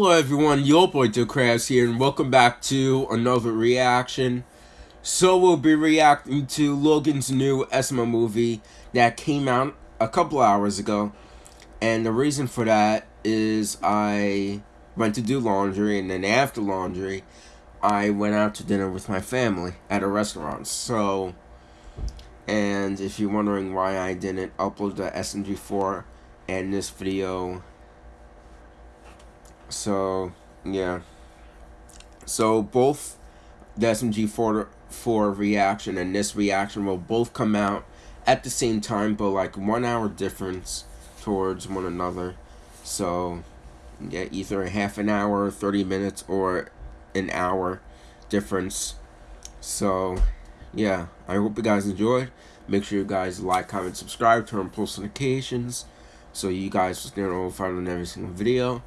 Hello everyone, your boy Crabs here, and welcome back to another reaction. So we'll be reacting to Logan's new SML movie that came out a couple hours ago. And the reason for that is I went to do laundry, and then after laundry, I went out to dinner with my family at a restaurant. So, and if you're wondering why I didn't upload the SMG4 and this video so, yeah. So, both the SMG 4, 4 reaction and this reaction will both come out at the same time, but like one hour difference towards one another. So, yeah, either a half an hour, 30 minutes, or an hour difference. So, yeah, I hope you guys enjoyed. Make sure you guys like, comment, subscribe, turn on post notifications so you guys will stay notified on every single video.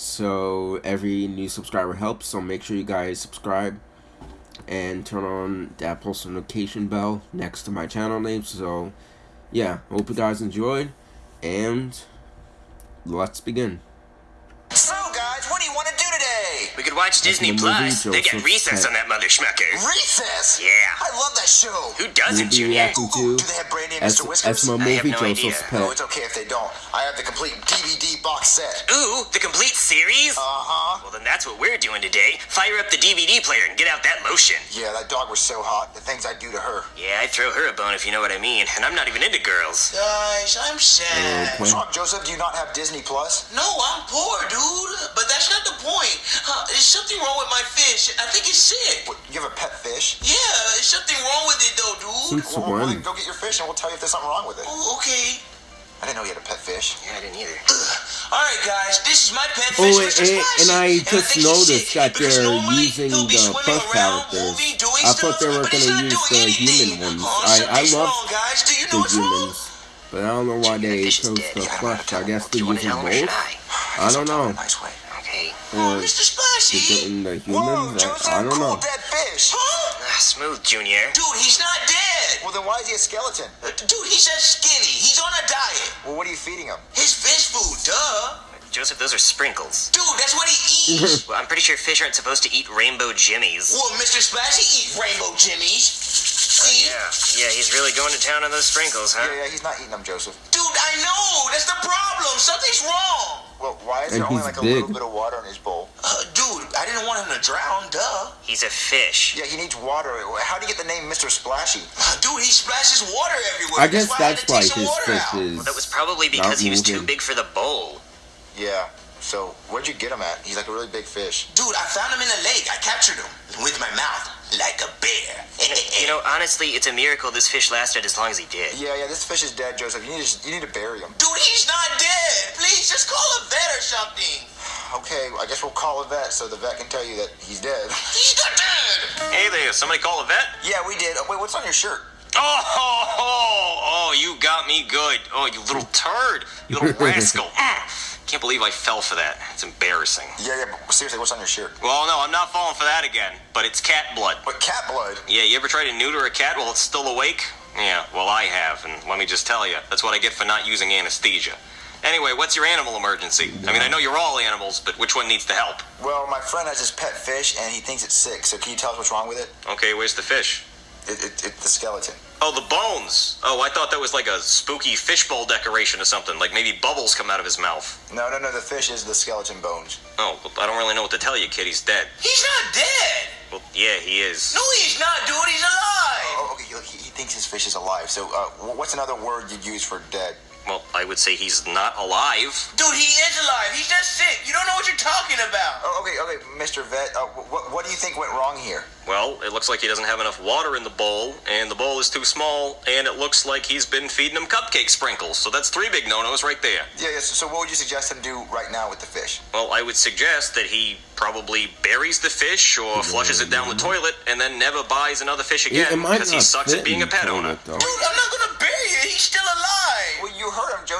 So every new subscriber helps. So make sure you guys subscribe and turn on that post notification bell next to my channel name. So yeah, hope you guys enjoyed and let's begin. So guys, what do you want to do today? We could watch Disney Plus. They get recess on that mother schmucker. Recess? Yeah. I love that show. Who doesn't, we'll Junior? Do they have Brandy and Mr. Whiskers? SML I have movie no Joseph's idea. Pet. No, it's okay if they don't. I have the complete DVD box set. Ooh, the complete series? Uh-huh. Well, then that's what we're doing today. Fire up the DVD player and get out that lotion. Yeah, that dog was so hot. The things I'd do to her. Yeah, I'd throw her a bone if you know what I mean. And I'm not even into girls. Guys, I'm sad. Okay. What's wrong, Joseph? Do you not have Disney Plus? No, I'm poor, dude. But that's not the point. Uh, there's something wrong with my fish. I think it's sick. What, you have a pet fish? Yeah, there's something wrong with it, though, dude. Since Well, well, then go get your fish and we'll tell you if there's something wrong with it. Oh, okay. I didn't know you had a pet fish. Yeah, I didn't either. All right, guys. This is my pet Oh, fish, and- Mr. and- and I just think he's noticed sick that they're using the swimming plush around, characters. I thought they were but gonna use doing the human ones. Oh, I- I love wrong, guys. Do you know the what's wrong? humans. But I don't know why Junior, they fish is chose dead. the Yeah, I plush. know. I guess Do they're to using tell him or should both. I? I don't know. In nice way. Okay. Oh, Or Mr. they're Splashy. getting the Whoa, humans. Joseph, I, I don't cool know. fish. Huh? Ah, smooth, Junior. Dude, he's not dead. Well, then why is he a skeleton? Uh, Dude, he's just skinny. He's on a diet. Well, what are you feeding him? His fish food, duh. Joseph, those are sprinkles. Dude, that's what he eats. Well, I'm pretty sure fish aren't supposed to eat rainbow jimmies. well, Mr. Splashy eat rainbow jimmies. See? Yeah, yeah, he's really going to town on those sprinkles, huh? Yeah, yeah, he's not eating them, Joseph. Dude, I know. That's the problem. Something's wrong. Well, why is And there only he's like a little bit of water in his bowl? Uh, dude, I didn't want him to drown, duh. He's a fish. Yeah, he needs water. How do you get the name Mr. Splashy? Uh, dude, he splashes water everywhere. I guess why I had that's to why take some his fish out. is. Well, that was probably because he was too big for the bowl. Yeah. So, where'd you get him at? He's like a really big fish. Dude, I found him in the lake. I captured him with my mouth, like a bear. You know, honestly, it's a miracle this fish lasted as long as he did. Yeah, yeah, this fish is dead, Joseph. You need to, you need to bury him. Dude, he's not dead. Please, just call a vet or something. Okay, I guess we'll call a vet so the vet can tell you that he's dead. He's not dead. Hey there, somebody call a vet? yeah, we did. Oh, wait, what's on your shirt? Oh, oh, oh, you got me good. Oh, you little turd. You little rascal. Ah, Can't believe I fell for that. It's embarrassing. Yeah, yeah, but seriously, what's on your shirt? Well, no, I'm not falling for that again, but it's cat blood. What, cat blood? Yeah, you ever try to neuter a cat while it's still awake? Yeah, well, I have, and let me just tell you, that's what I get for not using anesthesia. Anyway, what's your animal emergency? I mean, I know you're all animals, but which one needs the help? Well, my friend has his pet fish and he thinks it's sick, so can you tell us what's wrong with it? Okay, where's the fish? It, it, it's the skeleton. Oh, the bones. Oh, I thought that was like a spooky fishbowl decoration or something, like maybe bubbles come out of his mouth. No, no, no, the fish is the skeleton bones. Oh, I don't really know what to tell you, kid. He's dead. He's not dead. Well, yeah, he is. No, he's not, dude. He's alive. Oh, okay, he, he thinks his fish is alive. So, uh, what's another word you'd use for dead? Well, I would say he's not alive. Dude, he is alive. He's just sick. You don't know what you're talking about. Oh, okay, okay, Mr. Vet, uh, what, what do you think went wrong here? Well, it looks like he doesn't have enough water in the bowl, and the bowl is too small, and it looks like he's been feeding him cupcake sprinkles. So that's three big no-nos right there. Yeah, yes. So, what would you suggest him do right now with the fish? Well, I would suggest that he probably buries the fish or flushes it down the toilet and then never buys another fish again it might because he sucks at being a pet owner. though. Dude, I'm not gonna bury it. He's still alive.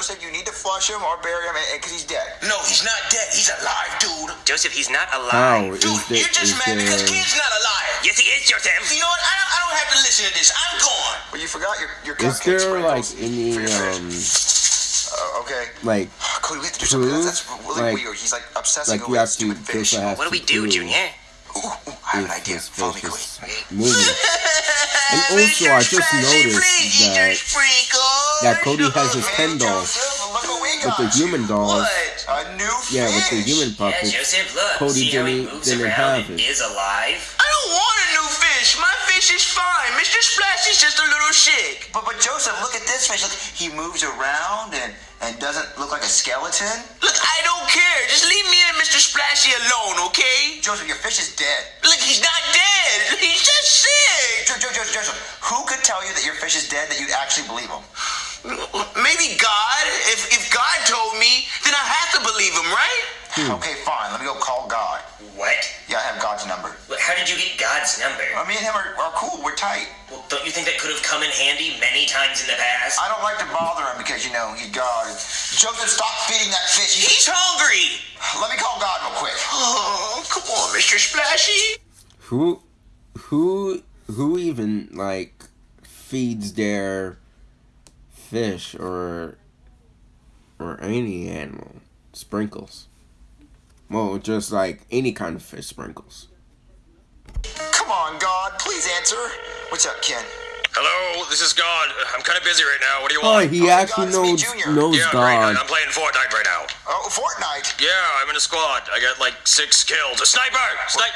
Joseph. You need to flush him or bury him because he's dead. No, he's not dead. He's alive, dude. Joseph, he's not alive. is Dude, the, you're just is mad because the, kid's not alive. Yes, he is, Joseph. You know what? I don't, I don't have to listen to this. I'm gone. Well, you forgot your your is there like any um. Uh, okay. like Cody, we have to do something. Poo? That's, that's really Like- weird. He's like obsessing Like over you have that to stupid fish. What do we to do, prove Junior? Ooh, ooh, I have an idea. Follow me, fish Cody. moving. And also, I just noticed that that Cody has his Ken doll Joseph, look what we with the human dolls. What? A new Yeah, with the human Yeah, puppets. Joseph, look. Cody See how he didn't- moves didn't around have and it. is alive? I don't want a new fish. My fish is fine. Mr. Splash Splashy's just a little sick. But, but Joseph, look at this fish. Look, he moves around and, and doesn't look like a skeleton. Look, I don't care. Just leave me and Mr. Splashy alone, okay? Joseph, your fish is dead. Look, he's not dead. He's just sick. Jo- Jo- Jo- Joseph, who could tell you that your fish is dead that you'd actually believe him? Maybe God. If if God told me, then I have to believe him, right? Okay, fine. Let me go call God. What? Yeah, I have God's number. What- How did you get God's number? Uh, me and him are, are cool. We're tight. Well, don't you think that could have come in handy many times in the past? I don't like to bother him because, you know, he's God. Joseph, stop feeding that fish. He- He's hungry. Let me call God real quick. Oh, come on, Mr. Splashy. Who, who, who even like feeds their fish or or any animal sprinkles? Well, just like any kind of fish sprinkles. Come on, God. Please answer. What's up, Ken? Hello, this is God. I'm kind of busy right now. What do you Oh, want? he Oh, he actually God, knows Junior. knows yeah, great. God. I'm playing Fortnite right now. Oh, Fortnite. Yeah, I'm in a squad. I got like six kills. A sniper! Snipe!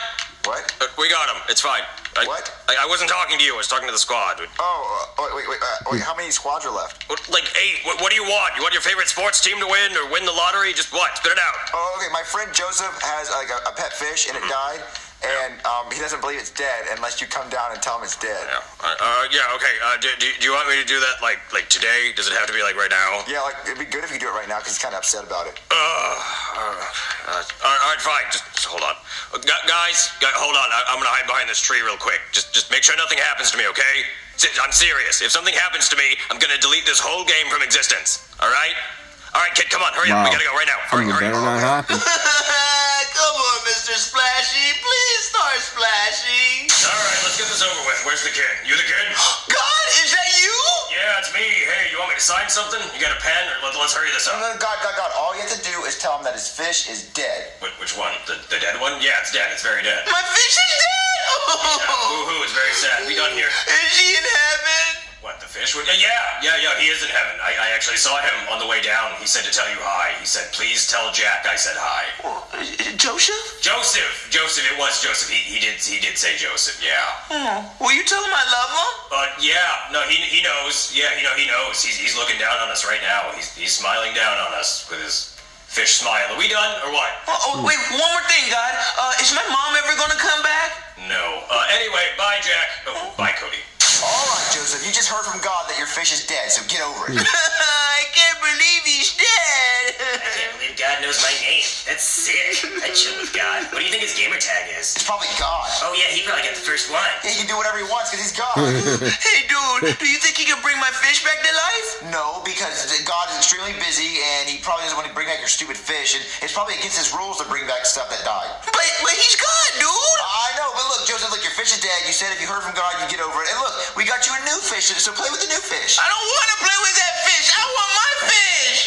What? Uh, we got him. It's fine. I, What? I, I wasn't talking to you. I was talking to the squad. Oh, uh, wait, wait, wait. Uh, wait, how many squads are left? Like eight. What, what do you want? You want your favorite sports team to win or win the lottery? Just what? Spit it out. Oh, okay. My friend Joseph has like a, a pet fish and it died, and um, he doesn't believe it's dead unless you come down and tell him it's dead. Yeah. Uh, uh, yeah. Okay. Uh, do, do, do you want me to do that like like today? Does it have to be like right now? Yeah, like it'd be good if you do it right now because he's kind of upset about it. Uh, uh, uh, all, right, all right, fine. Just, just hold on, uh, gu- guys. hold on. I, I'm gonna hide behind this tree real quick. Just, just make sure nothing happens to me, okay? I'm serious. If something happens to me, I'm gonna delete this whole game from existence. All right? All right, kid. Come on. Hurry up. We gotta go right now. I Hurry, mean, it hurry. better not happen. Mr. Splashy. Please start splashing. All right, let's get this over with. Where's the kid? You the kid? God, is that you? Yeah, it's me. Hey, you want me to sign something? You got a pen? Or let, let's hurry this up. no, God, God, God. All you have to do is tell him that his fish is dead. Wh- which one? The, the dead one? Yeah, it's dead. It's very dead. My fish is dead. Boo hoo. It's very sad. We done here. Is she in heaven? What, the fish? would- uh, Yeah, yeah, yeah, he is in heaven. I, I actually saw him on the way down. He said to tell you hi. He said, please tell Jack I said hi. Joseph? Joseph! Joseph, it was Joseph. He, he did he did say Joseph, yeah. Oh, will you tell him I love him? But yeah, no, he, he knows. Yeah, you know, he knows. He's, he's looking down on us right now. He's, he's smiling down on us with his fish smile. Are we done or what? Oh, oh, wait, one more thing, God. Uh, is my mom ever gonna come back? No. Uh, anyway, bye, Jack. Oh, bye, Cody. All right, Joseph. You just heard from God that your fish is dead, so get over it. I can't believe he's What do you think his gamer tag is? It's probably God. Oh yeah, he probably got the first one. Yeah, he can do whatever he wants because he's God. hey, dude, do you think he can bring my fish back to life? no, because God is extremely busy and he probably doesn't want to bring back your stupid fish, and it's probably against his rules to bring back stuff that died. But, but he's God, dude. I know, but look, Joseph, look, your fish is dead. You said if you heard from God, you'd get over it. And look, we got you a new fish, so play with the new fish. I don't want to play with that fish. I want my fish.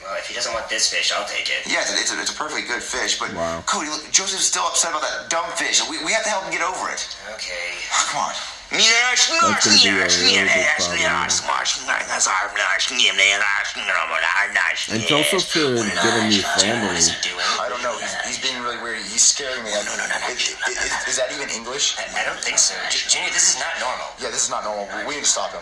Well, if he doesn't want this fish, I'll take it. Yeah, it's a, it's a, it's a perfectly good fish, but Wow. Cody, look, Joseph's still upset about that dumb fish. We, we have to help him get over it. Okay. Come on. That's gonna be a really big And Joseph should get a new family. What's he doing? I don't know. He's, he's being really weird. He's scaring me. No, no, no, no. Is, is, is that even English? I, I don't think so. Junior, this is not normal. Yeah, this is not normal. We need to stop him.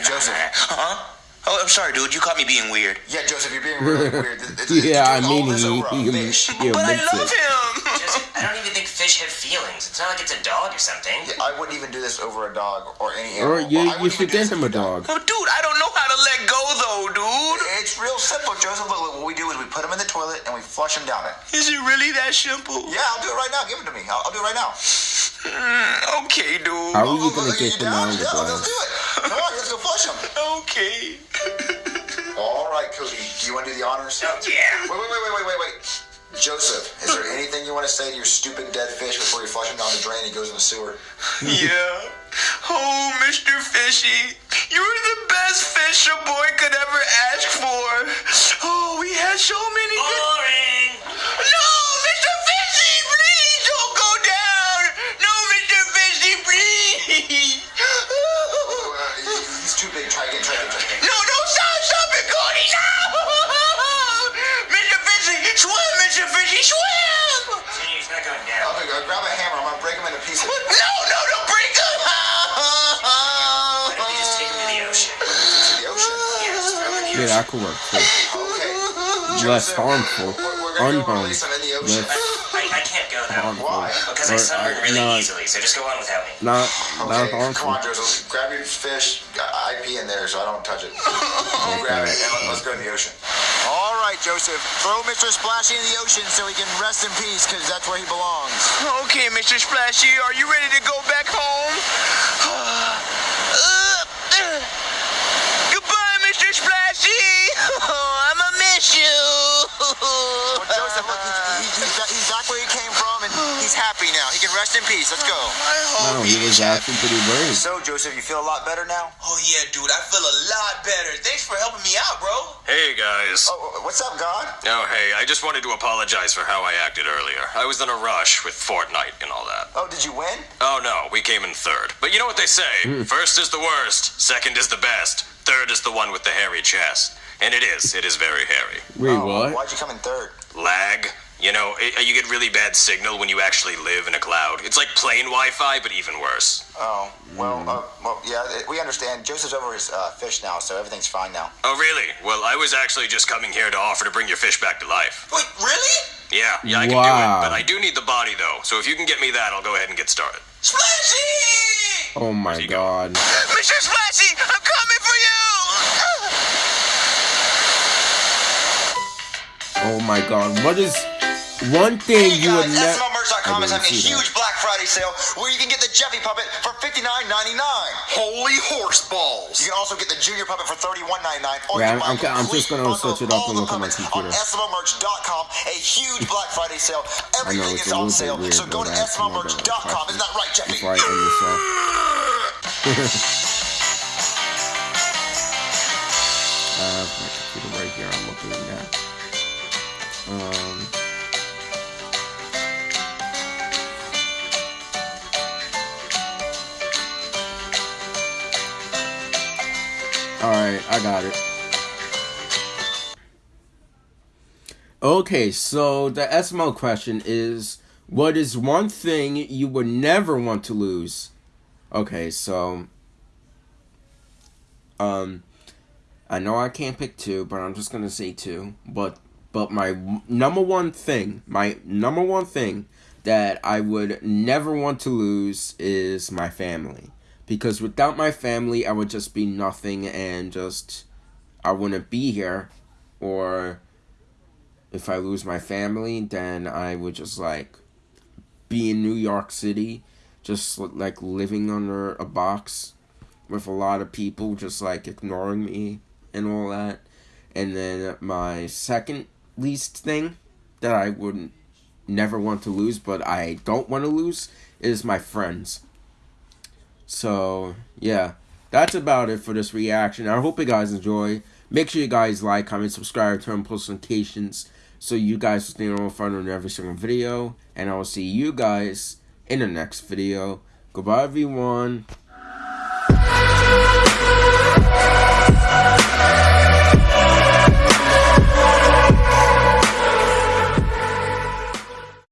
Joseph. Huh? Oh, I'm sorry, dude. You caught me being weird. Yeah, Joseph, you're being really weird. It's- it's- Yeah, I mean, this he, over a he, fish. he But I love it. him. Joseph, I don't even think fish have feelings. It's not like it's a dog or something. Yeah, I wouldn't even do this over a dog or any Or animal. you, I you should even do get this him a with dog. Oh, dude, I don't know how to let go, though, dude. It's real simple, Joseph. Look, look, what we do is we put him in the toilet and we flush him down it. Is it really that simple? Yeah, I'll do it right now. Give it to me. I'll, I'll do it right now. Mm, okay, dude. How are you gonna look, get him out of the Yeah, let's do it. Come on, let's go flush him. Okay. All right, Cody. Do you want to do the honors? Oh, yeah. Wait, wait, wait, wait, wait, wait, wait. Joseph, is there anything you want to say to your stupid dead fish before you flush him down the drain and he goes in the sewer? yeah. Oh, Mr. Fishy, you're the best fish a boy could ever ask for. Oh, we Yeah, that could work too. Okay. Less harmful. We're, we're gonna go Unharmed. release in the ocean. Less I, I can't go now. harmful. Why? Because I sunburn really not- easily, so just go on without me. Not, not Okay, come harmful. on, Joseph. Grab your fish. Got IP in there, so I don't touch it. Grab it and let- let's go to the ocean. All right, Joseph. Throw Mr. Splashy in the ocean so he can rest in peace, because that's where he belongs. Okay, Mr. Splashy, are you ready to go back home? Goodbye, Mr. Splashy. I'ma miss you. Well, Joseph, look, he's, he's, he's, back, he's back where he came from, and he's happy now. He can rest in peace. Let's go. No, he was acting pretty brave. So, Joseph, you feel a lot better now? Oh yeah, dude, I feel a lot better. Thanks for helping me out, bro. Hey, guys. Oh, oh, what's up, God? Oh, hey, I just wanted to apologize for how I acted earlier. I was in a rush with Fortnite and all that. Oh, did you win? Oh, no, we came in third. But you know what they say hmm. first is the worst, second is the best, third is the one with the hairy chest. And it is, it is very hairy. Wait, oh, what? Why'd you come in third? Lag. You know, i you get really bad signal when you actually live in a cloud. It's like plain Wi Fi, but even worse. Oh, well, uh, well, yeah, it- we understand. Joseph's over his uh, fish now, so everything's fine now. Oh, really? Well, I was actually just coming here to offer to bring your fish back to life. Wait, really? Yeah, yeah, I can do it, but I do need the body, though. So if you can get me that, I'll go ahead and get started. Splashy! Oh my he go? god. Mr. Splashy, I'm coming for you! Oh my god. What is one thing Hey you would guys, never. SMLmerch.com is having a huge Black Friday sale where you can get the Jeffy puppet for $59.99. Holy horse balls! You can also get the Junior puppet for $31.99. Or Yeah, you can buy I'm- a I'm just gonna bundle search of it up all and the look at my computer. On SMLmerch.com, a huge Black Friday sale. Everything it's is on sale. weird, so go to that's another SMLmerch.com. Isn't that right, Jeffy? Before I end this off. I have my computer right here. I'm looking at. Um. Alright, I got it. Okay, so the SML question is what is one thing you would never want to lose? Okay, so um I know I can't pick two, but I'm just to say two. But but my number one thing, my number one thing that I would never want to lose is my family. Because without my family, I would just be nothing and just I wouldn't be here or if I lose my family, then I would just like be in New York City, just like living under a box with a lot of people just like ignoring me and all that. And then my second least thing that I wouldn't never want to lose, but I don't want to lose, is my friends. So, yeah, that's about it for this reaction. I hope you guys enjoy. Make sure you guys like, comment, subscribe, turn on post notifications so you guys stay notified on every single video. And I will see you guys in the next video. Goodbye, everyone.